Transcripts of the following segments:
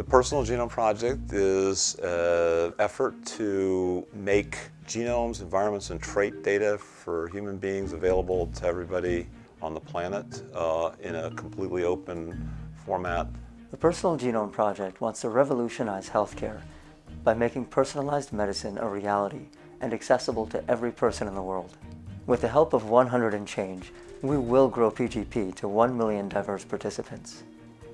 The Personal Genome Project is an effort to make genomes, environments, and trait data for human beings available to everybody on the planet uh, in a completely open format. The Personal Genome Project wants to revolutionize healthcare by making personalized medicine a reality and accessible to every person in the world. With the help of 100 and change, we will grow PGP to 1 million diverse participants.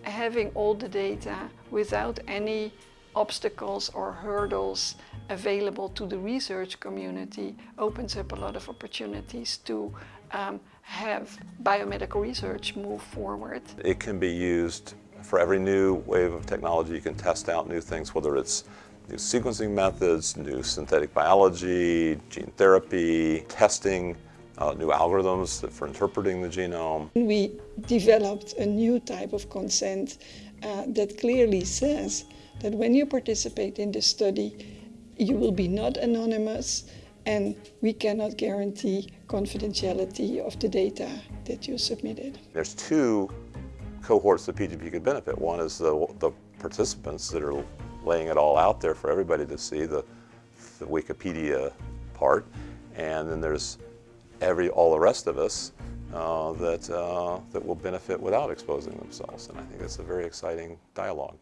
Having all the data without any obstacles or hurdles available to the research community opens up a lot of opportunities to um, have biomedical research move forward. It can be used for every new wave of technology. You can test out new things, whether it's new sequencing methods, new synthetic biology, gene therapy, testing, uh, new algorithms for interpreting the genome. We developed a new type of consent uh, that clearly says that when you participate in the study, you will be not anonymous and we cannot guarantee confidentiality of the data that you submitted. There's two cohorts that PGP could benefit. One is the, the participants that are laying it all out there for everybody to see, the, the Wikipedia part, and then there's every, all the rest of us uh, that, uh, that will benefit without exposing themselves. And I think that's a very exciting dialogue.